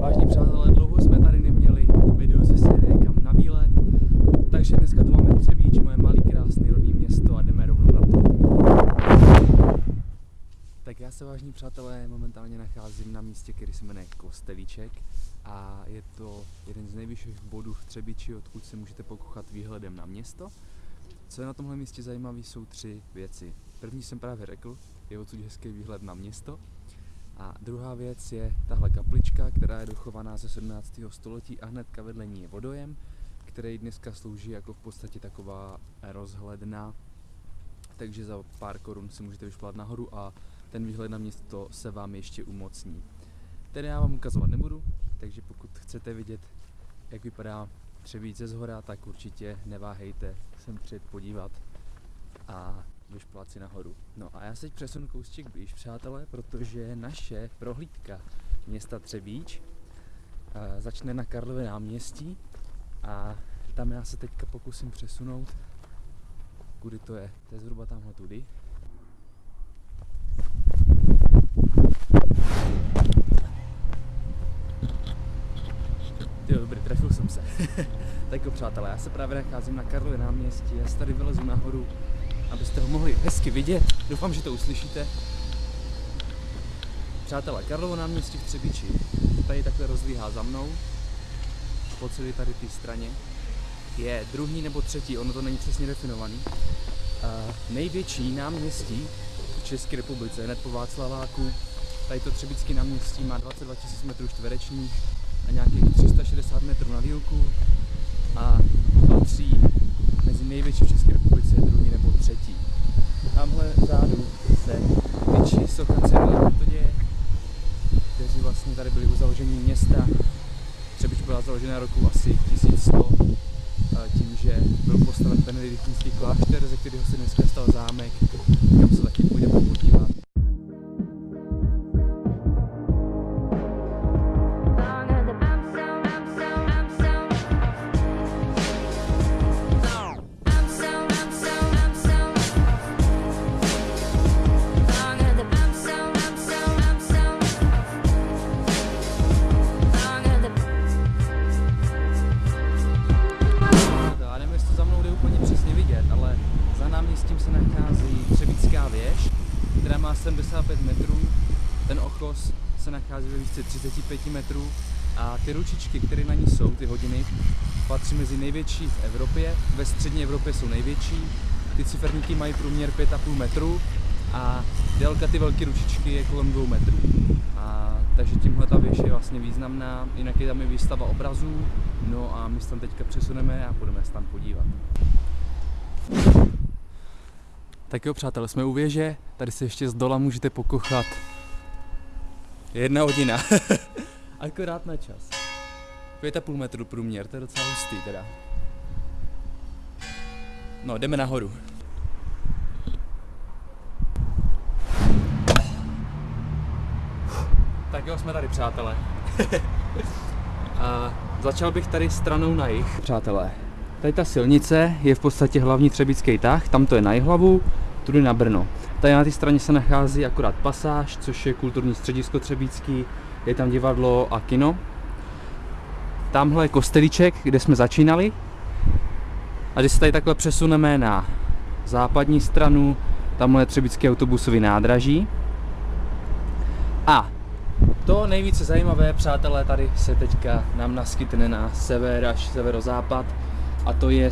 Vážní přátelé, dlouho jsme tady neměli video ze série kam na výlet, takže dneska tu máme Třebíč, moje malý krásný rodný město a jdeme rovnou na to. Tak já se vážní přátelé momentálně nacházím na místě, který se jmenuje Kostelíček a je to jeden z nejvyšších bodů v Třebíči, odkud se můžete pokochat výhledem na město. Co je na tomhle místě zajímavé, jsou tři věci. První jsem právě řekl, je odsud hezký výhled na město. A druhá věc je tahle kaplička, která je dochovaná ze 17. století a hnedka vedle ní je vodojem, který dneska slouží jako v podstatě taková rozhledna, takže za pár korun si můžete vyšplat nahoru a ten výhled na město se vám ještě umocní. Tedy já vám ukazovat nebudu, takže pokud chcete vidět, jak vypadá Třebíce z hora, tak určitě neváhejte sem přijet podívat a vyšplat si nahoru. No a já se teď přesunu kousček blíž, přátelé, protože naše prohlídka města Třebíč uh, začne na Karlově náměstí a tam já se teďka pokusím přesunout. Kudy to je? To je zhruba tamhle tudy. Jo, dobrý, trefil jsem se. tak jo, přátelé, já se právě nacházím na Karlově náměstí, já se tady vylezu nahoru, abyste ho mohli hezky vidět. Doufám, že to uslyšíte. Přátelé, Karlovo náměstí v Třebíči. Tady takhle rozlíhá za mnou. Po celé tady té straně. Je druhý nebo třetí, ono to není přesně definovaný. Uh, největší náměstí v České republice, hned po Václaváku. Tady to Třebíčské náměstí má 22 000 metrů čtverečních a nějakých 360 metrů na dílku a patří mezi největší v České republice, druhý nebo třetí. Tamhle vzadu se tyčí socha Cyrila Metoděje, kteří vlastně tady byli u založení města. Třebič byla založena roku asi 1100, tím, že byl postaven benediktínský klášter, ze kterého se dneska stal zámek, kam se taky půjdeme podívat. 55 metrů, ten okos se nachází ve výšce 35 metrů. A ty ručičky, které na ní jsou, ty hodiny, patří mezi největší v Evropě, ve střední Evropě jsou největší, ty ciferníky mají průměr 5,5 metru. A délka ty velké ručičky je kolem 2 metrů. A, takže tímhle ta věž je vlastně významná, jinak je tam i výstava obrazů, no a my se tam teďka přesuneme a půjdeme se tam podívat. Tak jo přátelé, jsme u věže, tady se ještě z dola můžete pokochat. Je jedna hodina, akorát na čas. 5,5 metru průměr, to je docela hustý teda. No, jdeme nahoru. Tak jo, jsme tady, přátelé. A začal bych tady stranou na jih. Přátelé, tady ta silnice je v podstatě hlavní třebický tah, tam to je na Jihlavu, tudy na Brno. Tady na té straně se nachází akorát pasáž, což je kulturní středisko třebícký, je tam divadlo a kino. Tamhle je kostelíček, kde jsme začínali. A když se tady takhle přesuneme na západní stranu, tamhle je třebický autobusový nádraží. A to nejvíce zajímavé, přátelé, tady se teďka nám naskytne na sever až severozápad a to je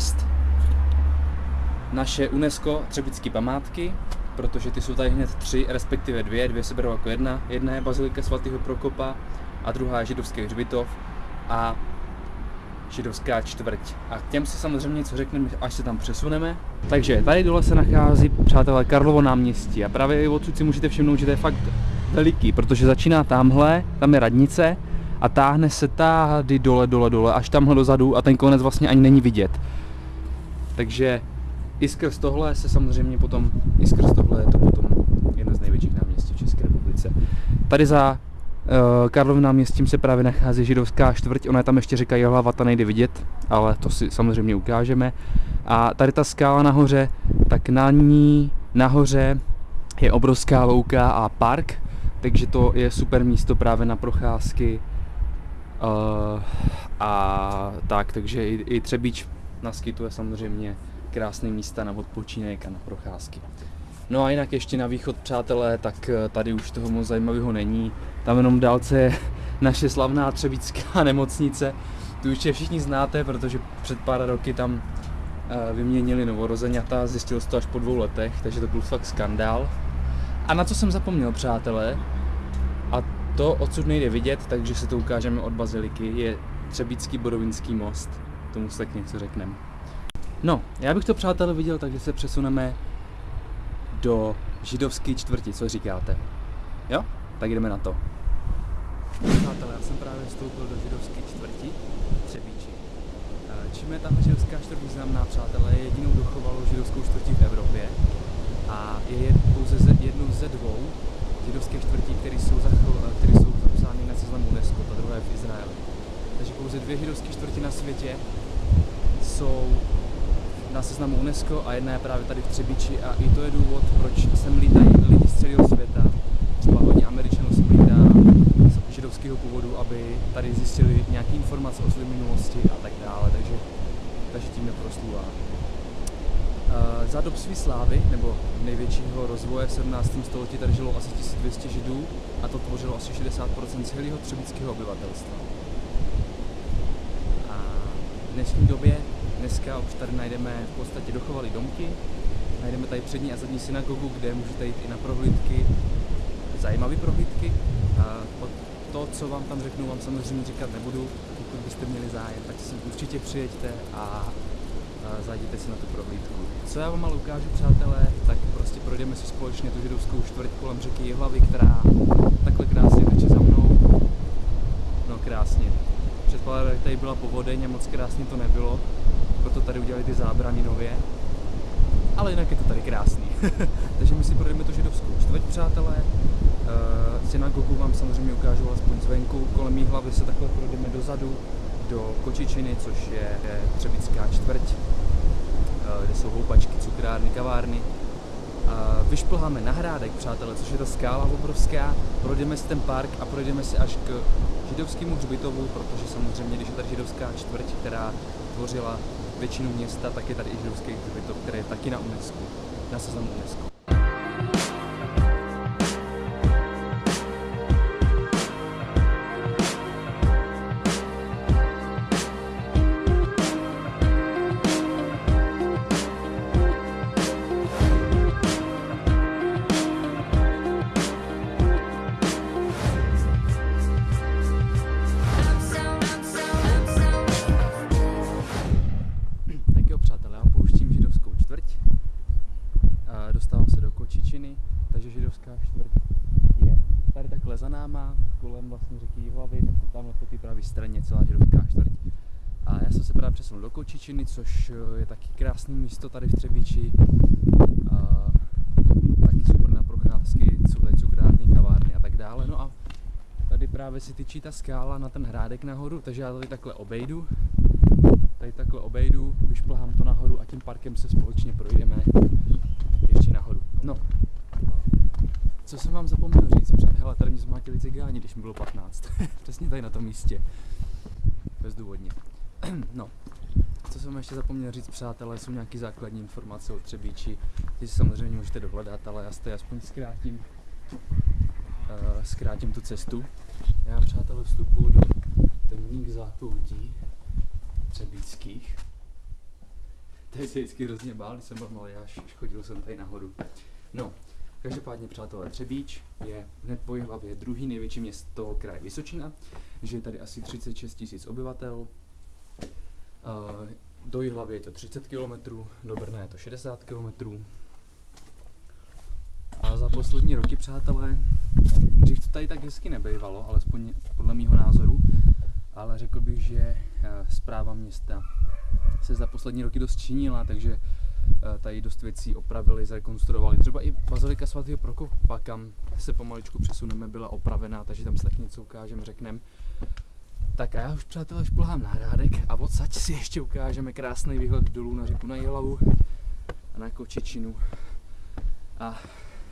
naše UNESCO třebické památky, protože ty jsou tady hned tři, respektive dvě, dvě se berou jako jedna. Jedna je Bazilika svatého Prokopa a druhá je židovský hřbitov a židovská čtvrť. A k těm si samozřejmě něco řekneme, až se tam přesuneme. Takže tady dole se nachází, přátelé, Karlovo náměstí a právě i odsud si můžete všimnout, že to je fakt veliký, protože začíná tamhle, tam je radnice a táhne se tady dole, dole, dole, až tamhle dozadu a ten konec vlastně ani není vidět. Takže i skrz tohle se samozřejmě potom, i skrz tohle je to potom jedno z největších náměstí v České republice. Tady za uh, Karlovým náměstím se právě nachází židovská čtvrť, ona je tam ještě říká hlava, ta nejde vidět, ale to si samozřejmě ukážeme. A tady ta skála nahoře, tak na ní nahoře je obrovská louka a park, takže to je super místo právě na procházky Uh, a tak, takže i, i Třebíč naskytuje samozřejmě krásné místa na odpočinek a na procházky. No a jinak ještě na východ, přátelé, tak eh, tady už toho moc zajímavého není. Tam jenom dálce je naše slavná třebická nemocnice. Tu už všichni znáte, protože před pár roky tam eh, vyměnili novorozeňata, zjistil se to až po dvou letech, takže to byl fakt skandál. A na co jsem zapomněl, přátelé, to odsud nejde vidět, takže se to ukážeme od baziliky, je Třebícký bodovinský most. Tomu se tak něco řekneme. No, já bych to přátelé viděl, takže se přesuneme do židovské čtvrti, co říkáte? Jo? Tak jdeme na to. Přátelé, já jsem právě vstoupil do židovské čtvrti Třebíči. Eh, čím je tam židovská čtvrť významná, přátelé, je jedinou dochovalou židovskou čtvrtí v Evropě a je pouze ze, jednou ze dvou židovských čtvrtí, které jsou, eh, které jsou zapsány na seznam UNESCO, ta druhá je v Izraeli. Takže pouze dvě židovské čtvrti na světě jsou na seznamu UNESCO a jedna je právě tady v Třebíči a i to je důvod, proč sem lítají lidi z celého světa. Třeba hodně Američanů sem lítá z židovského původu, aby tady zjistili nějaké informace o své minulosti a tak dále, takže, takže tím neproslůvá. Uh, za dob své slávy, nebo největšího rozvoje v 17. století, tady žilo asi 1200 židů a to tvořilo asi 60% celého třebického obyvatelstva. A v dnešní době Dneska už tady najdeme v podstatě dochovalé domky, najdeme tady přední a zadní synagogu, kde můžete jít i na prohlídky, zajímavé prohlídky. A to, co vám tam řeknu, vám samozřejmě říkat nebudu. Pokud byste měli zájem, tak si určitě přijeďte a zajděte si na tu prohlídku. Co já vám ale ukážu, přátelé, tak prostě projdeme si společně tu židovskou čtvrť kolem řeky Jihlavy, která takhle krásně teče za mnou. No krásně. Před pár tady byla povodeň a moc krásně to nebylo, proto tady udělali ty zábrany nově. Ale jinak je to tady krásný. Takže my si projdeme tu židovskou čtvrť, přátelé. Uh, synagogu vám samozřejmě ukážu alespoň zvenku. Kolem hlavy se takhle projdeme dozadu do Kočičiny, což je, je Třebická čtvrť, kde jsou houpačky, cukrárny, kavárny. Vyšplháme na Hrádek, přátelé, což je ta skála obrovská, projdeme si ten park a projdeme si až k židovskému hřbitovu, protože samozřejmě, když je tady židovská čtvrť, která tvořila většinu města, tak je tady i židovský hřbitov, který je taky na UNESCO, na seznamu UNESCO. Straně celá židovská čtvrť. A já jsem se právě přesunul do Kočičiny, což eh, je taky krásné místo tady v Třebíči. A taky super na procházky, jsou tady cukrárny, kavárny a tak dále. No a tady právě si tyčí ta skála na ten hrádek nahoru, takže já tady takhle obejdu. Tady takhle obejdu, vyšplhám to nahoru a tím parkem se společně projdeme ještě nahoru. No, co jsem vám zapomněl říct? Hele, tady mě zmátili cigáni, když mi bylo 15. Přesně tady na tom místě. Bezdůvodně. no, co jsem ještě zapomněl říct, přátelé, jsou nějaké základní informace o Třebíči. Ty si samozřejmě můžete dohledat, ale já si aspoň zkrátím, uh, zkrátím tu cestu. Já, přátelé, vstupuji do temných zákoutí třebíckých. Teď se vždycky hrozně bál, když jsem byl malý, až chodil jsem tady nahoru. No, Každopádně, přátelé, Třebíč je hned po hlavě druhý největší město kraje Vysočina, že je tady asi 36 tisíc obyvatel. Do Jihlavy je to 30 km, do Brna je to 60 km. A za poslední roky, přátelé, dřív to tady tak hezky nebejvalo, alespoň podle mého názoru, ale řekl bych, že zpráva města se za poslední roky dost činila, takže Eh, tady dost věcí opravili, zrekonstruovali. Třeba i bazilika svatého Prokopa, kam se pomaličku přesuneme, byla opravená, takže tam se tak něco ukážeme, řekneme. Tak a já už přátelé šplhám na hrádek a odsaď si ještě ukážeme krásný výhled dolů na řeku na Jihlavu a na Kočičinu. A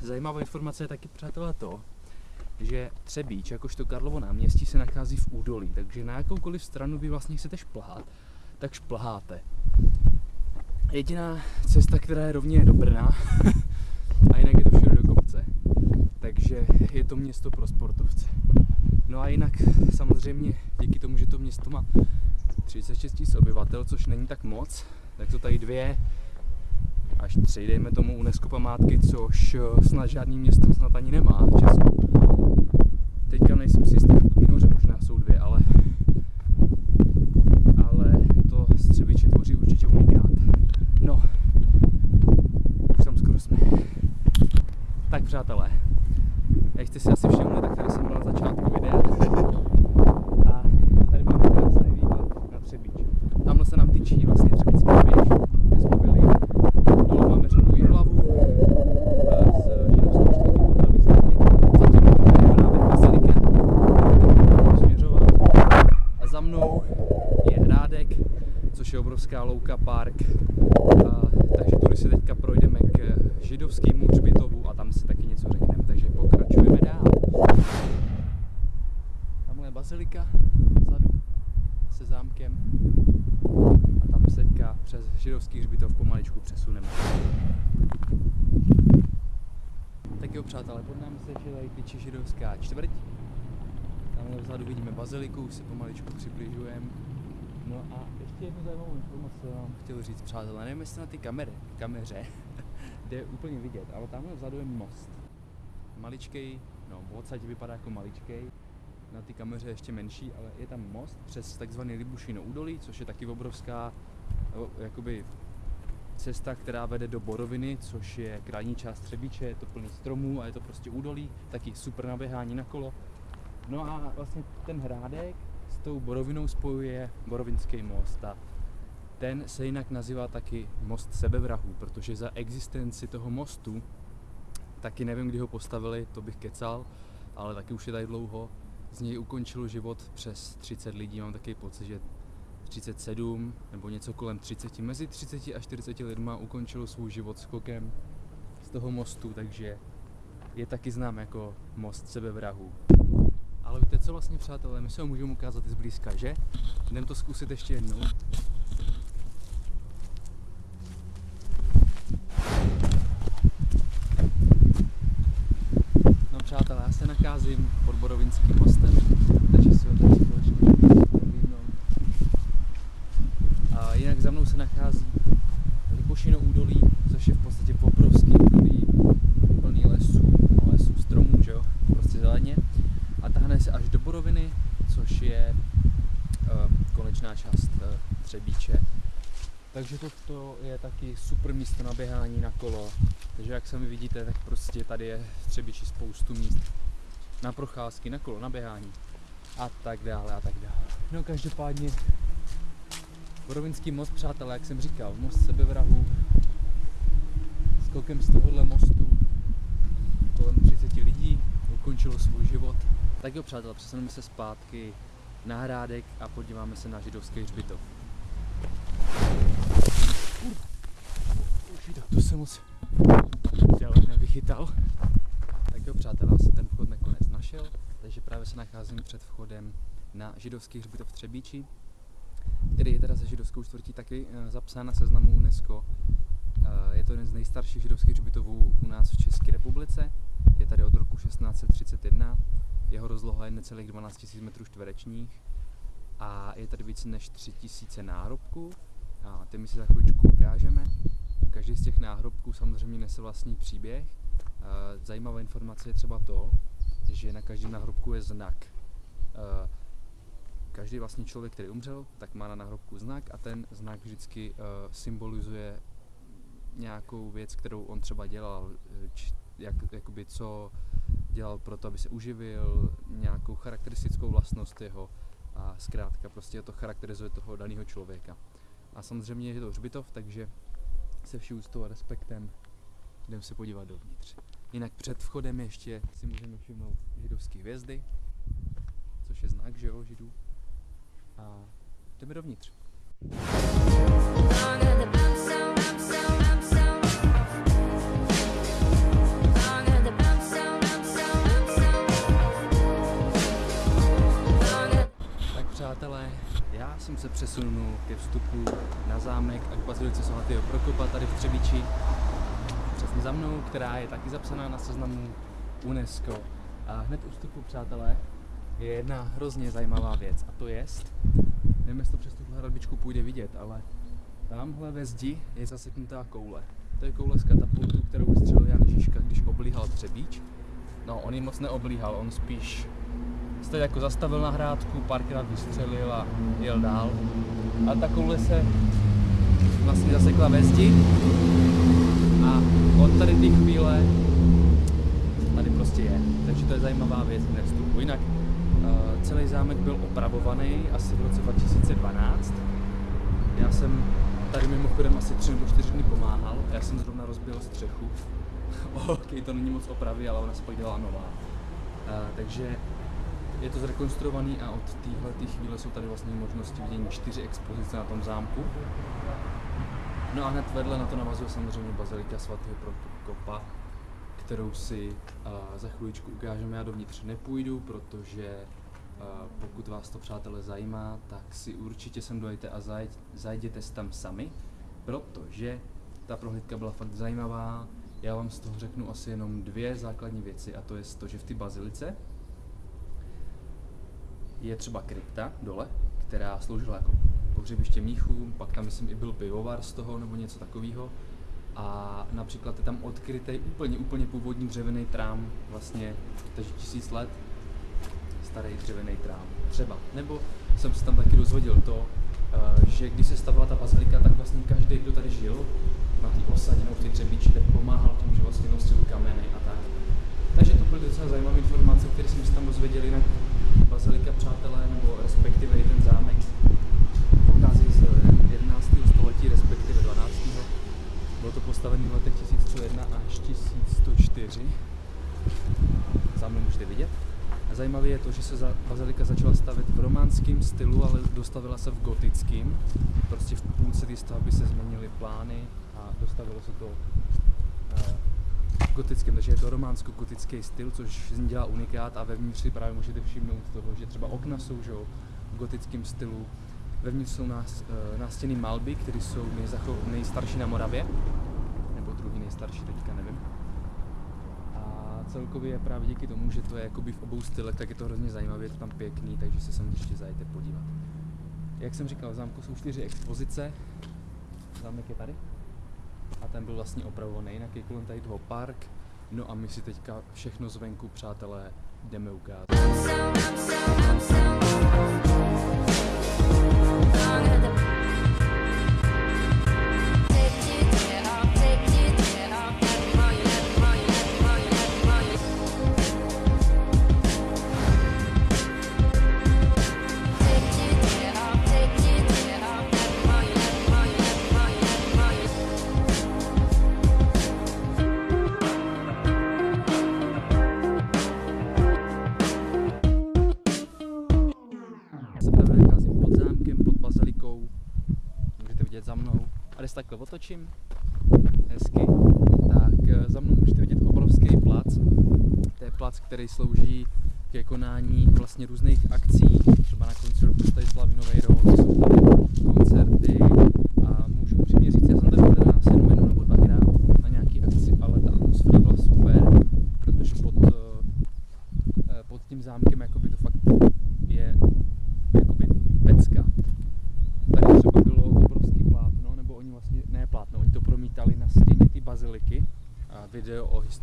zajímavá informace je taky přátelé to, že Třebíč, jakožto Karlovo náměstí, se nachází v údolí, takže na jakoukoliv stranu vy vlastně chcete šplhat, tak šplháte. Jediná cesta, která je rovně do Brna, a jinak je to všude do kopce. Takže je to město pro sportovce. No a jinak samozřejmě díky tomu, že to město má 36 000 obyvatel, což není tak moc, tak to tady dvě až tři, dejme tomu UNESCO památky, což eh, snad žádný město snad ani nemá v Česku. Teďka nejsem si jistý, nahoře možná jsou dvě, ale ale to Střebiče tvoří určitě unikát. No, už tam skoro jsme. Tak přátelé, jak jste si asi všimli, tak tady jsem byl na začátku videa. A tady máme krásný výhled na Třebíč. Tamhle se nám tyčí vlastně Třebíčský běž, kde jsme byli. Dole máme řeku Jihlavu eh, s židovskou čtvrtí po pravé straně. Zatím je právě Bazilika, budeme směřovat. A za mnou je Hrádek, což je obrovská louka, park. A, takže tudy si teďka projdeme k židovskému hřbitovu a tam si taky něco řekneme. Takže pokračujeme dál. Tamhle je bazilika vzadu se zámkem a tam se teďka přes židovský hřbitov pomaličku přesuneme. Tak jo přátelé, pod námi se ještě tady tyčí židovská čtvrť. Tamhle vzadu vidíme baziliku, už se pomaličku přibližujeme. No a ještě jednu zajímavou informaci vám chtěl říct, přátelé. Nevím, jestli na ty kamery, kameře jde úplně vidět, ale tamhle vzadu je most. Maličkej, no odsaď vypadá jako maličkej, na té kameře ještě menší, ale je tam most přes takzvaný Libušino údolí, což je taky obrovská jakoby cesta, která vede do Boroviny, což je krajní část Třebíče, je to plný stromů a je to prostě údolí, taky super naběhání na kolo. No a vlastně ten hrádek s tou Borovinou spojuje Borovinský most a ten se jinak nazývá taky most sebevrahů, protože za existenci toho mostu, taky nevím, kdy ho postavili, to bych kecal, ale taky už je tady dlouho, z něj ukončilo život přes 30 lidí, mám takový pocit, že 37 nebo něco kolem 30, mezi 30 a 40 lidma ukončilo svůj život skokem z toho mostu, takže je taky znám jako most sebevrahů. Ale víte co vlastně přátelé, my se ho můžeme ukázat i zblízka, že? Jdem to zkusit ještě jednou. No přátelé, já se nacházím pod Borovinským mostem, takže si ho tady společně prohlídnou. A jinak za mnou se nachází Lipošino údolí, což je v podstatě obrovský údolí, plný lesů, no lesů, stromů, že jo, prostě zeleně. A tahne se až do Boroviny, což je uh, konečná část uh, Třebíče. Takže je taky super místo na běhání na kolo. Takže jak sami vidíte, tak prostě tady je v Třebíči spoustu míst na procházky, na kolo, na běhání a tak dále a tak dále. No každopádně Borovinský most, přátelé, jak jsem říkal, most sebevrahů, skokem z tohohle mostu kolem 30 lidí ukončilo svůj život. Tak jo, přátelé, přesuneme se zpátky na Hrádek a podíváme se na židovský hřbitov. Už to se moc dělal, nevychytal. Tak jo, přátelé, já jsem ten vchod nakonec našel, takže právě se nacházím před vchodem na židovský hřbitov Třebíči, který je teda ze židovskou čtvrtí taky eh, zapsán na seznamu UNESCO. Eh, Je to jeden z nejstarších židovských hřbitovů u nás v České republice. Je tady od roku 1631. Jeho rozloha je necelých 12 000 metrů čtverečních a je tady více než 3000 náhrobků. A ty my si za chvíličku ukážeme. Každý z těch náhrobků samozřejmě nese vlastní příběh. Eh, Zajímavá informace je třeba to, že na každém náhrobku je znak. Eh, Každý vlastně člověk, který umřel, tak má na náhrobku znak a ten znak vždycky uh, symbolizuje nějakou věc, kterou on třeba dělal, eh, jak, jakoby co dělal pro to, aby se uživil, nějakou charakteristickou vlastnost jeho a zkrátka prostě to charakterizuje toho daného člověka. A samozřejmě je to hřbitov, takže se vší úctou a respektem jdeme se podívat dovnitř. Jinak před vchodem ještě si můžeme všimnout židovské hvězdy, což je znak, že jo, židů. A jdeme dovnitř. Jsem se přesunul ke vstupu na zámek a k bazilice svatého Prokopa tady v Třebíči. Přesně za mnou, která je taky zapsaná na seznamu UNESCO. A hned u vstupu, přátelé, je jedna hrozně zajímavá věc a to je, nevím, jestli to přes tuhle hradbičku půjde vidět, ale tamhle ve zdi je zaseknutá koule. To je koule z katapultu, kterou vystřelil Jan Žižka, když oblíhal Třebíč. No, on ji moc neoblíhal, on spíš se jako zastavil na hrádku, párkrát vystřelil a jel dál. A ta koule se vlastně zasekla ve zdi a od tady té chvíle tady prostě je. Takže to je zajímavá věc v vstupu. Jinak uh, celý zámek byl opravovaný asi v roce 2012. Já jsem tady mimochodem asi tři nebo čtyři dny pomáhal. Já jsem zrovna rozbil střechu. ok, to není moc opravy, ale ona se pak dělá nová. Uh, takže je to zrekonstruovaný a od téhle chvíle jsou tady vlastně možnosti vidění čtyři expozice na tom zámku. No a hned vedle na to navazuje samozřejmě bazilika svatého Prokopa, kterou si uh, za chviličku ukážeme. Já dovnitř nepůjdu, protože uh, pokud vás to přátelé zajímá, tak si určitě sem dojďte a zajď, zajděte tam sami, protože ta prohlídka byla fakt zajímavá. Já vám z toho řeknu asi jenom dvě základní věci a to je to, že v té bazilice je třeba krypta dole, která sloužila jako pohřebiště mnichům, pak tam myslím i byl pivovar z toho nebo něco takového. A například je tam odkrytý úplně, úplně původní dřevěný trám, vlastně takže tisíc let starý dřevěný trám, třeba. Nebo jsem se tam taky dozvěděl to, eh, že když se stavila ta bazilika, tak vlastně každý, kdo tady žil na té osadě nebo v té třebíči, tak pomáhal tím, že vlastně nosil kameny a tak. Takže to byly docela zajímavé informace, které jsme se tam dozvěděli, jinak bazilika přátelé, nebo respektive i ten zámek pochází z 11. století, respektive 12. Bylo to postavené v letech 1101 až 1104. Za mnou můžete vidět. A zajímavé je to, že se za, bazilika začala stavět v románském stylu, ale dostavila se v gotickém. Prostě v půlce té stavby se změnily plány a dostavilo se to eh, gotickém, takže je to románsko-gotický styl, což z ní dělá unikát a vevnitř si právě můžete všimnout toho, že třeba okna jsou že, v gotickém stylu, vevnitř jsou nás, uh, nástěny malby, které jsou nejstarší na Moravě, nebo druhý nejstarší, teďka nevím. A celkově je právě díky tomu, že to je jakoby v obou stylech, tak je to hrozně zajímavé, je to tam pěkný, takže se sem ještě zajďte podívat. Jak jsem říkal, v zámku jsou čtyři expozice, zámek je tady a ten byl vlastně opravovaný, jinak je kolem tady toho park. No a my si teďka všechno zvenku, přátelé, jdeme ukázat. I'm so, I'm so, I'm so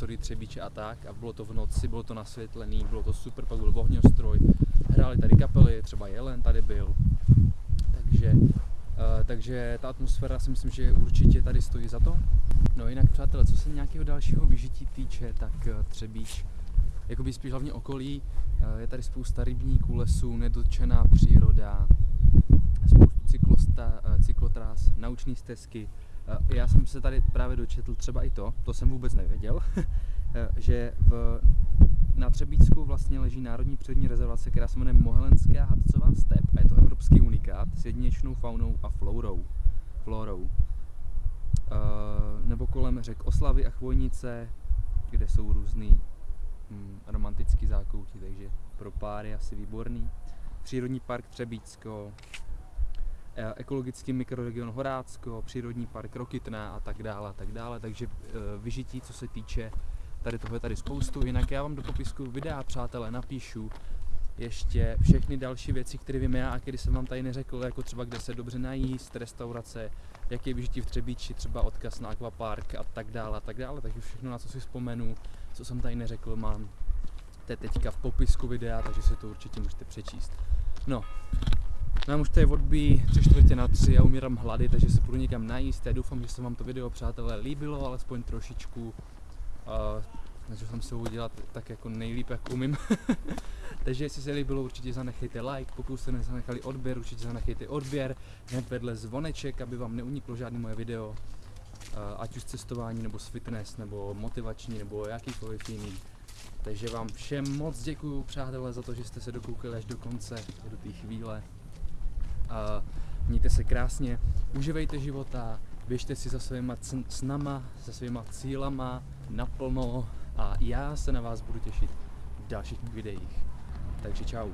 historii Třebíče a tak a bylo to v noci, bylo to nasvětlený, bylo to super, pak byl ohňostroj, hráli tady kapely, třeba Jelen tady byl, takže, uh, takže ta atmosféra si myslím, že určitě tady stojí za to. No jinak přátelé, co se nějakého dalšího vyžití týče, tak uh, Třebíč jakoby spíš hlavně okolí. Eh, Je tady spousta rybníků, lesů, nedotčená příroda, spoustu cyklosta, eh, cyklotras, naučné stezky. Eh, Já jsem se tady právě dočetl třeba i to, to jsem vůbec nevěděl, eh, že v, na Třebíčsku vlastně leží národní přírodní rezervace, která se jmenuje Mohelenská hadcová step a je to evropský unikát s jedinečnou faunou a florou. florou. Eh, nebo kolem řek Oslavy a Chvojnice, kde jsou různý mm, romantický zákoutí, takže pro páry asi výborný. přírodní park Třebícko, ekologický mikroregion Horácko, přírodní park Rokytná a tak dále a tak dále, takže eh, vyžití, co se týče tady toho je tady spoustu, jinak já vám do popisku videa, přátelé, napíšu ještě všechny další věci, které vím já a které jsem vám tady neřekl, jako třeba kde se dobře najíst, restaurace, jaký je vyžití v Třebíči, třeba odkaz na akvapark a tak dále a tak dále, takže všechno na co si vzpomenu, co jsem tady neřekl, mám to teďka v popisku videa, takže si to určitě můžete přečíst. No, nám už to je odbí tři čtvrtě na tři, já umírám hlady, takže se půjdu někam najíst. Já doufám, že se vám to video, přátelé, líbilo, alespoň trošičku. Uh, jsem se udělat tak jako nejlíp, jak umím. takže jestli se líbilo, určitě zanechejte like, pokud jste nezanechali odběr, určitě zanechejte odběr, hned vedle zvoneček, aby vám neuniklo žádné moje video. Ať už cestování, nebo z fitness, nebo motivační, nebo jakýkoliv jiný. Takže vám všem moc děkuju, přátelé, za to, že jste se dokoukali až do konce, do té chvíle. A mějte se krásně, uživejte života, běžte si za svýma snama, za svýma cílama naplno a já se na vás budu těšit v dalších videích. Takže čau.